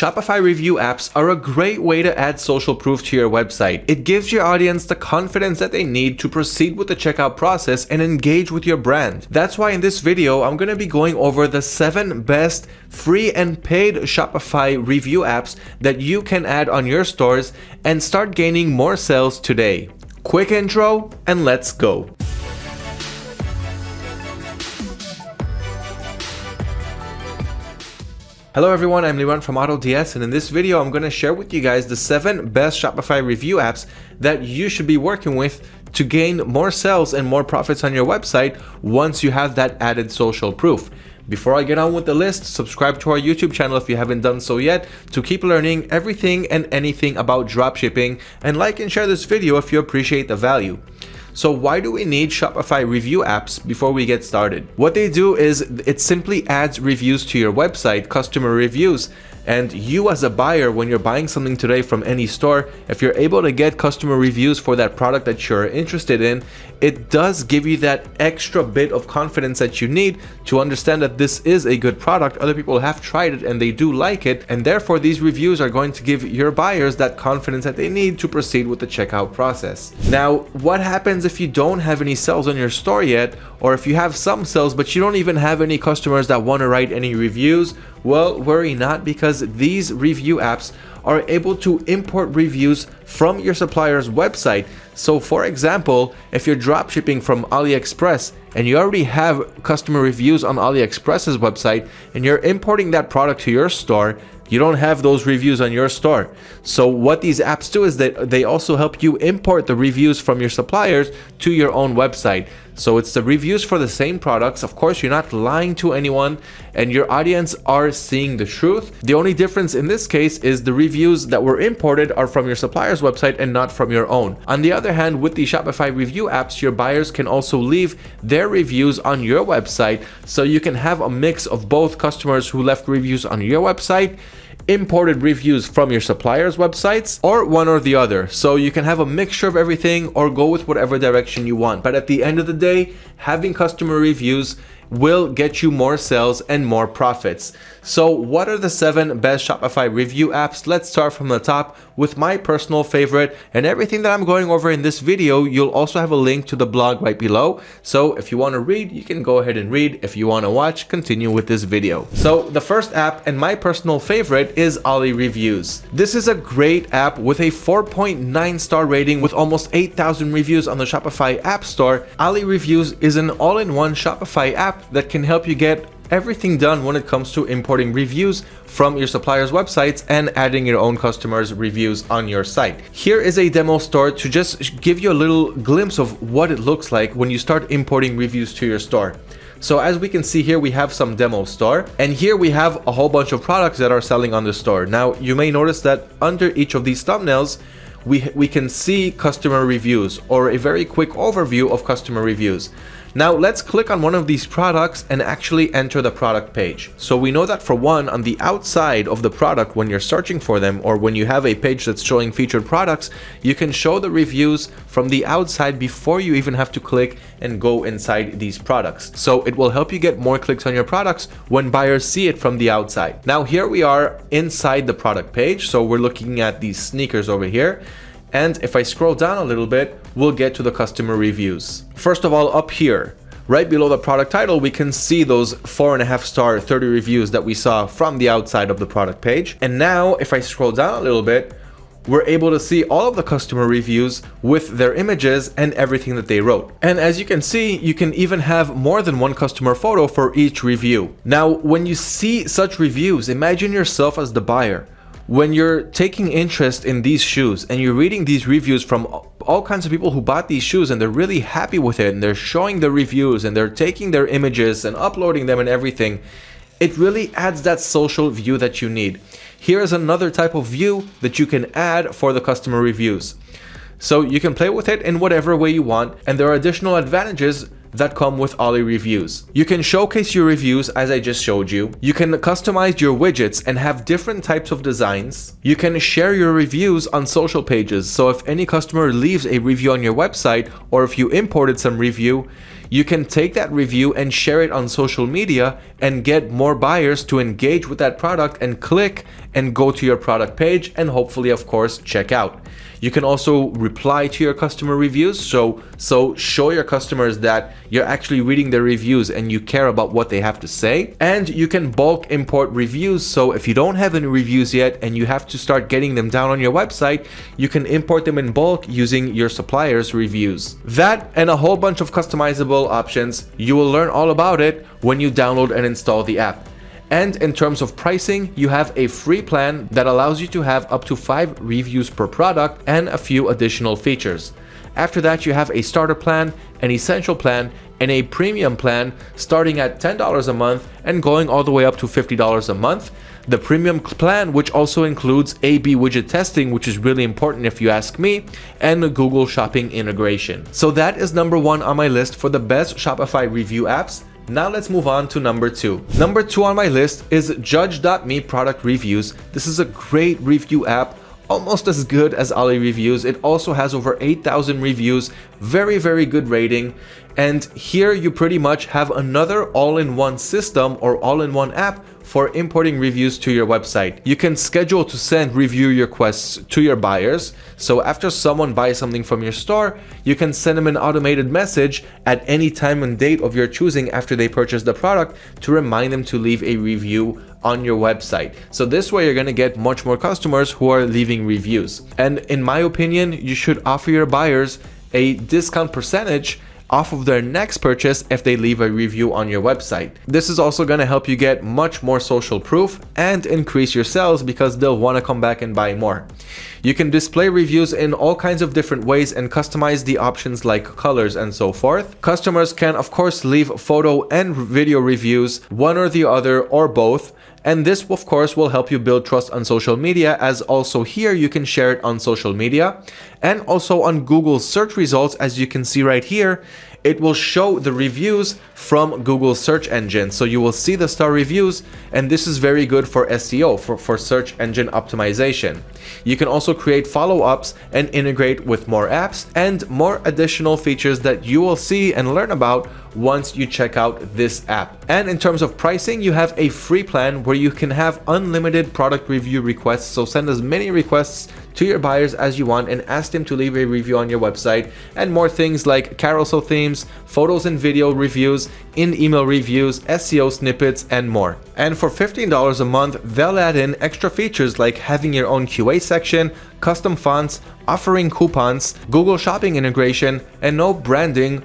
Shopify review apps are a great way to add social proof to your website. It gives your audience the confidence that they need to proceed with the checkout process and engage with your brand. That's why in this video, I'm going to be going over the seven best free and paid Shopify review apps that you can add on your stores and start gaining more sales today. Quick intro and let's go. Hello everyone, I'm Liran from AutoDS and in this video I'm going to share with you guys the 7 best Shopify review apps that you should be working with to gain more sales and more profits on your website once you have that added social proof. Before I get on with the list, subscribe to our YouTube channel if you haven't done so yet to keep learning everything and anything about dropshipping and like and share this video if you appreciate the value. So why do we need Shopify review apps before we get started? What they do is it simply adds reviews to your website, customer reviews, and you as a buyer, when you're buying something today from any store, if you're able to get customer reviews for that product that you're interested in, it does give you that extra bit of confidence that you need to understand that this is a good product. Other people have tried it and they do like it. And therefore these reviews are going to give your buyers that confidence that they need to proceed with the checkout process. Now, what happens if you don't have any sales on your store yet, or if you have some sales, but you don't even have any customers that want to write any reviews? Well, worry not because these review apps are able to import reviews from your supplier's website. So for example, if you're dropshipping from AliExpress and you already have customer reviews on AliExpress's website and you're importing that product to your store, you don't have those reviews on your store. So what these apps do is that they also help you import the reviews from your suppliers to your own website. So it's the reviews for the same products. Of course, you're not lying to anyone and your audience are seeing the truth. The only difference in this case is the reviews that were imported are from your supplier's website and not from your own. On the other hand, with the Shopify review apps, your buyers can also leave their reviews on your website. So you can have a mix of both customers who left reviews on your website imported reviews from your suppliers websites or one or the other so you can have a mixture of everything or go with whatever direction you want but at the end of the day having customer reviews will get you more sales and more profits. So what are the seven best Shopify review apps? Let's start from the top with my personal favorite and everything that I'm going over in this video, you'll also have a link to the blog right below. So if you want to read, you can go ahead and read. If you want to watch, continue with this video. So the first app and my personal favorite is Ali Reviews. This is a great app with a 4.9 star rating with almost 8,000 reviews on the Shopify App Store. Ali Reviews is an all-in-one Shopify app that can help you get everything done when it comes to importing reviews from your suppliers websites and adding your own customers reviews on your site. Here is a demo store to just give you a little glimpse of what it looks like when you start importing reviews to your store. So as we can see here, we have some demo store and here we have a whole bunch of products that are selling on the store. Now you may notice that under each of these thumbnails, we, we can see customer reviews or a very quick overview of customer reviews. Now let's click on one of these products and actually enter the product page. So we know that for one, on the outside of the product, when you're searching for them or when you have a page that's showing featured products, you can show the reviews from the outside before you even have to click and go inside these products. So it will help you get more clicks on your products when buyers see it from the outside. Now here we are inside the product page. So we're looking at these sneakers over here. And if I scroll down a little bit, we'll get to the customer reviews. First of all, up here, right below the product title, we can see those four and a half star 30 reviews that we saw from the outside of the product page. And now if I scroll down a little bit, we're able to see all of the customer reviews with their images and everything that they wrote. And as you can see, you can even have more than one customer photo for each review. Now, when you see such reviews, imagine yourself as the buyer when you're taking interest in these shoes and you're reading these reviews from all kinds of people who bought these shoes and they're really happy with it and they're showing the reviews and they're taking their images and uploading them and everything, it really adds that social view that you need. Here is another type of view that you can add for the customer reviews. So you can play with it in whatever way you want and there are additional advantages that come with Ali reviews. You can showcase your reviews as I just showed you. You can customize your widgets and have different types of designs. You can share your reviews on social pages. So if any customer leaves a review on your website or if you imported some review, you can take that review and share it on social media and get more buyers to engage with that product and click and go to your product page and hopefully of course check out. You can also reply to your customer reviews. So, so show your customers that you're actually reading their reviews and you care about what they have to say. And you can bulk import reviews. So if you don't have any reviews yet and you have to start getting them down on your website, you can import them in bulk using your supplier's reviews. That and a whole bunch of customizable options, you will learn all about it when you download and install the app. And in terms of pricing, you have a free plan that allows you to have up to 5 reviews per product and a few additional features. After that, you have a starter plan, an essential plan, and a premium plan starting at $10 a month and going all the way up to $50 a month. The premium plan, which also includes A-B widget testing, which is really important if you ask me, and the Google Shopping integration. So that is number one on my list for the best Shopify review apps. Now let's move on to number two. Number two on my list is Judge.me product reviews. This is a great review app almost as good as Ali Reviews. It also has over 8,000 reviews, very, very good rating. And here you pretty much have another all-in-one system or all-in-one app for importing reviews to your website. You can schedule to send review requests to your buyers. So after someone buys something from your store, you can send them an automated message at any time and date of your choosing after they purchase the product to remind them to leave a review on your website. So this way you're going to get much more customers who are leaving reviews. And in my opinion, you should offer your buyers a discount percentage off of their next purchase if they leave a review on your website. This is also going to help you get much more social proof and increase your sales because they'll want to come back and buy more. You can display reviews in all kinds of different ways and customize the options like colors and so forth. Customers can of course leave photo and video reviews, one or the other or both, and this of course will help you build trust on social media as also here you can share it on social media and also on Google search results as you can see right here it will show the reviews from Google search engine. So you will see the star reviews and this is very good for SEO, for, for search engine optimization. You can also create follow-ups and integrate with more apps and more additional features that you will see and learn about once you check out this app. And in terms of pricing, you have a free plan where you can have unlimited product review requests. So send as many requests to your buyers as you want and ask them to leave a review on your website and more things like carousel themes, photos and video reviews, in-email reviews, SEO snippets, and more. And for $15 a month, they'll add in extra features like having your own QA section, custom fonts, offering coupons, Google Shopping integration, and no branding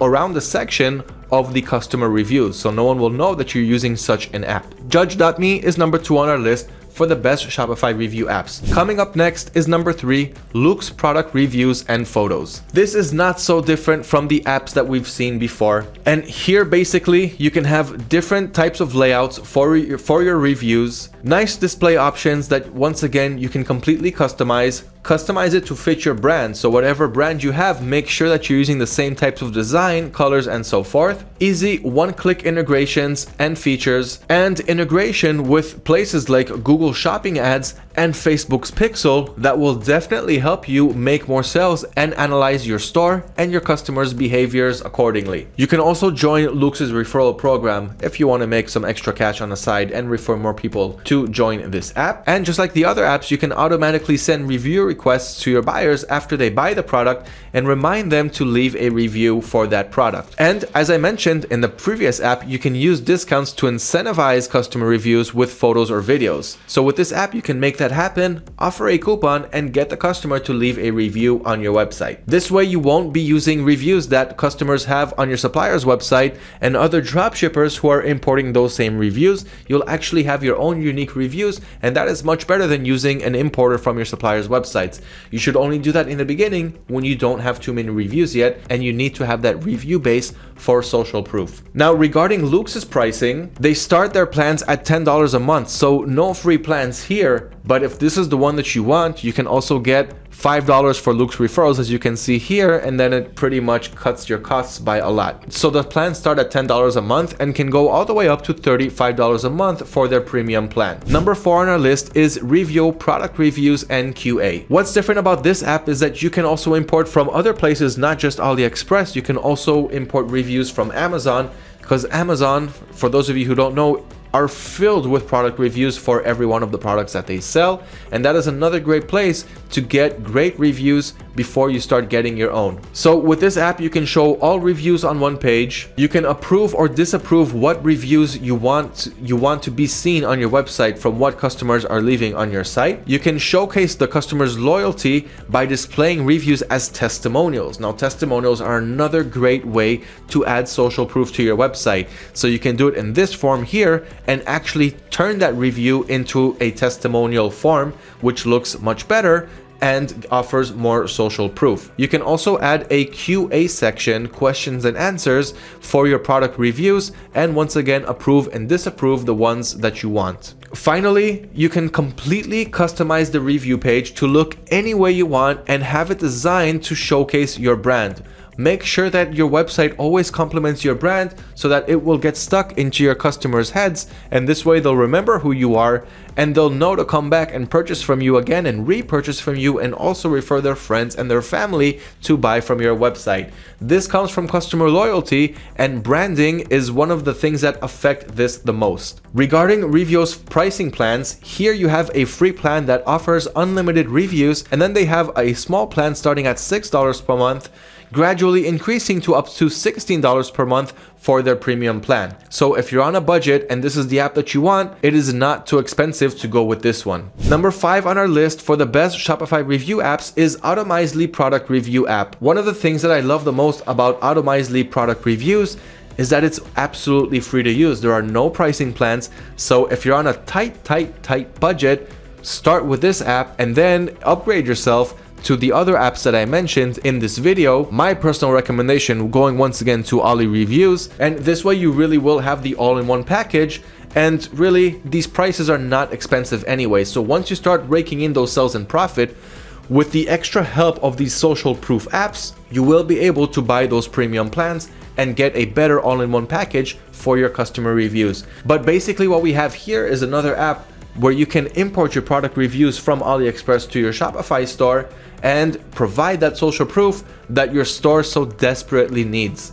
around the section of the customer reviews, so no one will know that you're using such an app. Judge.me is number two on our list for the best Shopify review apps. Coming up next is number three, Loox product reviews and photos. This is not so different from the apps that we've seen before. And here basically you can have different types of layouts for for your reviews, nice display options that once again you can completely customize, Customize it to fit your brand, so whatever brand you have, make sure that you're using the same types of design, colors, and so forth. Easy one-click integrations and features, and integration with places like Google Shopping ads and Facebook's Pixel that will definitely help you make more sales and analyze your store and your customers' behaviors accordingly. You can also join Loox's referral program if you want to make some extra cash on the side and refer more people to join this app. And just like the other apps, you can automatically send review requests to your buyers after they buy the product and remind them to leave a review for that product. And as I mentioned in the previous app, you can use discounts to incentivize customer reviews with photos or videos. So with this app, you can make that happen, offer a coupon, and get the customer to leave a review on your website. This way, you won't be using reviews that customers have on your supplier's website and other dropshippers who are importing those same reviews. You'll actually have your own unique reviews, and that is much better than using an importer from your supplier's websites. You should only do that in the beginning when you don't have too many reviews yet and you need to have that review base for social proof. Now regarding Loox's pricing, they start their plans at $10 a month, so no free plans here, but if this is the one that you want, you can also get $5 for Loox referrals as you can see here and then it pretty much cuts your costs by a lot. So the plans start at $10 a month and can go all the way up to $35 a month for their premium plan. Number four on our list is Rivyo Product Reviews and QA. What's different about this app is that you can also import from other places, not just AliExpress. You can also import reviews from Amazon because Amazon, for those of you who don't know, are filled with product reviews for every one of the products that they sell. And that is another great place to get great reviews before you start getting your own. So with this app you can show all reviews on one page. You can approve or disapprove what reviews you want you want to be seen on your website from what customers are leaving on your site. You can showcase the customer's loyalty by displaying reviews as testimonials. Now testimonials are another great way to add social proof to your website. So you can do it in this form here and actually turn that review into a testimonial form, which looks much better and offers more social proof. You can also add a QA section, questions and answers for your product reviews and once again approve and disapprove the ones that you want. Finally, you can completely customize the review page to look any way you want and have it designed to showcase your brand. Make sure that your website always complements your brand so that it will get stuck into your customers' heads and this way they'll remember who you are and they'll know to come back and purchase from you again and repurchase from you and also refer their friends and their family to buy from your website. This comes from customer loyalty and branding is one of the things that affect this the most. Regarding Rivyo's pricing plans, here you have a free plan that offers unlimited reviews and then they have a small plan starting at $6 per month gradually increasing to up to $16 per month for their premium plan. So if you're on a budget and this is the app that you want, it is not too expensive to go with this one. Number five on our list for the best Shopify review apps is Automizely product review app. One of the things that I love the most about Automizely product reviews is that it's absolutely free to use. There are no pricing plans. So if you're on a tight, tight, tight budget, start with this app and then upgrade yourself to the other apps that I mentioned in this video, my personal recommendation going once again to Ali Reviews, and this way you really will have the all-in-one package and really these prices are not expensive anyway. So once you start raking in those sales and profit, with the extra help of these social proof apps, you will be able to buy those premium plans and get a better all-in-one package for your customer reviews. But basically what we have here is another app where you can import your product reviews from AliExpress to your Shopify store and provide that social proof that your store so desperately needs.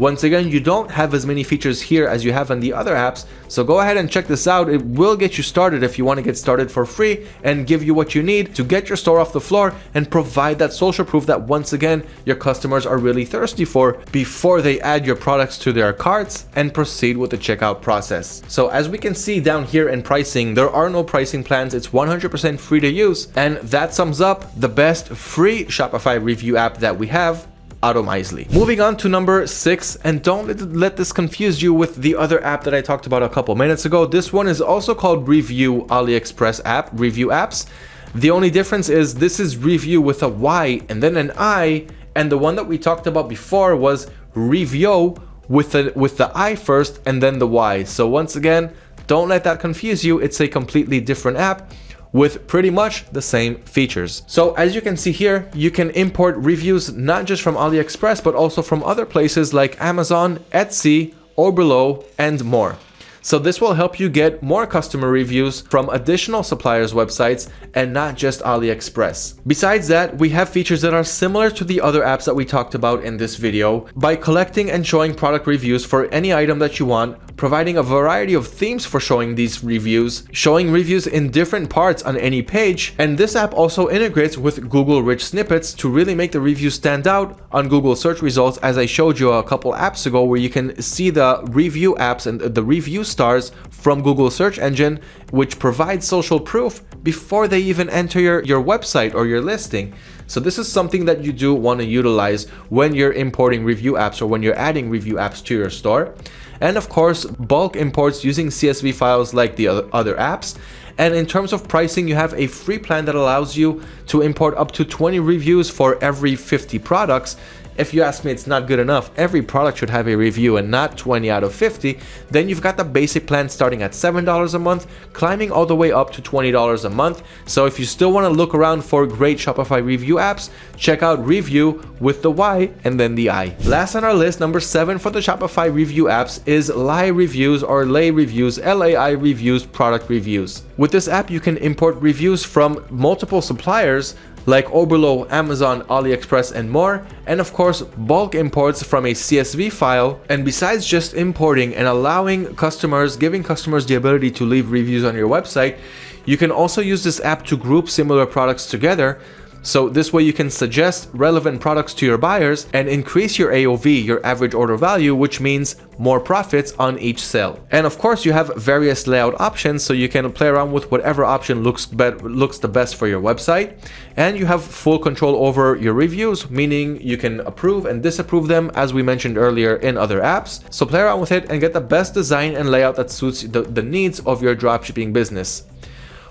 Once again, you don't have as many features here as you have on the other apps, so go ahead and check this out. It will get you started if you want to get started for free and give you what you need to get your store off the floor and provide that social proof that once again, your customers are really thirsty for before they add your products to their carts and proceed with the checkout process. So as we can see down here in pricing, there are no pricing plans. It's 100% free to use. And that sums up the best free Shopify review app that we have Automizely. Moving on to number six, and don't let, let this confuse you with the other app that I talked about a couple minutes ago. This one is also called Ryviu AliExpress app, Review Apps. The only difference is this is Ryviu with a Y and then an I, and the one that we talked about before was Rivyo with the, with the I first and then the Y. So once again, don't let that confuse you. It's a completely different app with pretty much the same features. So as you can see here, you can import reviews not just from AliExpress, but also from other places like Amazon, Etsy, Oberlo, and more. So this will help you get more customer reviews from additional suppliers' websites and not just AliExpress. Besides that, we have features that are similar to the other apps that we talked about in this video by collecting and showing product reviews for any item that you want providing a variety of themes for showing these reviews, showing reviews in different parts on any page, and this app also integrates with Google Rich Snippets to really make the reviews stand out on Google search results as I showed you a couple apps ago where you can see the review apps and the review stars from Google search engine which provides social proof before they even enter your, your website or your listing. So this is something that you do want to utilize when you're importing review apps or when you're adding review apps to your store and of course bulk imports using CSV files like the other apps. And in terms of pricing, you have a free plan that allows you to import up to 20 reviews for every 50 products. If you ask me it's not good enough, every product should have a review and not 20 out of 50, then you've got the basic plan starting at $7 a month, climbing all the way up to $20 a month. So if you still want to look around for great Shopify review apps, check out Ryviu with the Y and then the I. Last on our list, number seven for the Shopify review apps is Lie Reviews or Lay Reviews, L-A-I Reviews product reviews. With this app, you can import reviews from multiple suppliers like Oberlo, Amazon, AliExpress, and more, and of course bulk imports from a CSV file. And besides just importing and allowing customers, giving customers the ability to leave reviews on your website, you can also use this app to group similar products together so this way you can suggest relevant products to your buyers and increase your AOV, your average order value, which means more profits on each sale. And of course you have various layout options so you can play around with whatever option looks looks the best for your website. And you have full control over your reviews, meaning you can approve and disapprove them as we mentioned earlier in other apps. So play around with it and get the best design and layout that suits the, the needs of your dropshipping business.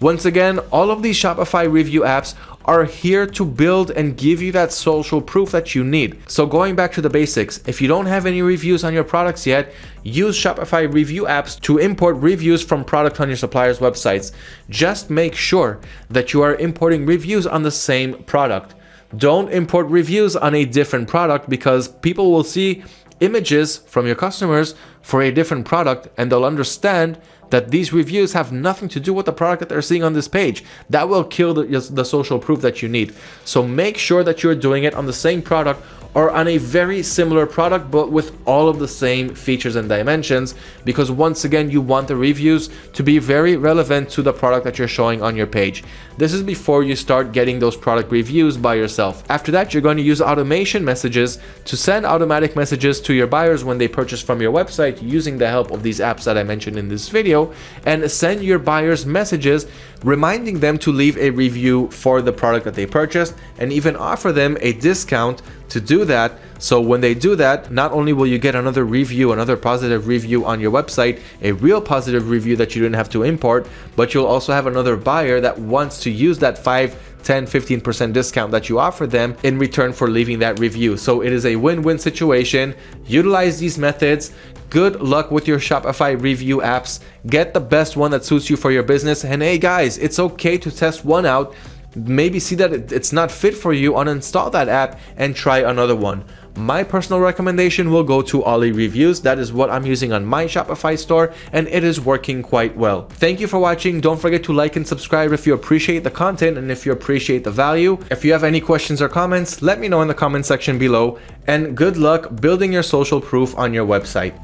Once again, all of these Shopify review apps are here to build and give you that social proof that you need. So going back to the basics, if you don't have any reviews on your products yet, use Shopify review apps to import reviews from product on your supplier's websites. Just make sure that you are importing reviews on the same product. Don't import reviews on a different product because people will see images from your customers for a different product and they'll understand that these reviews have nothing to do with the product that they're seeing on this page. That will kill the, the social proof that you need. So make sure that you're doing it on the same product or on a very similar product but with all of the same features and dimensions because once again you want the reviews to be very relevant to the product that you're showing on your page. This is before you start getting those product reviews by yourself. After that you're going to use automation messages to send automatic messages to your buyers when they purchase from your website using the help of these apps that I mentioned in this video and send your buyers messages reminding them to leave a review for the product that they purchased and even offer them a discount to do that. So when they do that, not only will you get another review, another positive review on your website, a real positive review that you didn't have to import, but you'll also have another buyer that wants to use that 5 10 15% discount that you offer them in return for leaving that review. So it is a win-win situation. Utilize these methods. Good luck with your Shopify review apps. Get the best one that suits you for your business. And hey guys, it's okay to test one out maybe see that it's not fit for you, uninstall that app and try another one. My personal recommendation will go to Ali Reviews. That is what I'm using on my Shopify store and it is working quite well. Thank you for watching. Don't forget to like and subscribe if you appreciate the content and if you appreciate the value. If you have any questions or comments, let me know in the comment section below and good luck building your social proof on your website.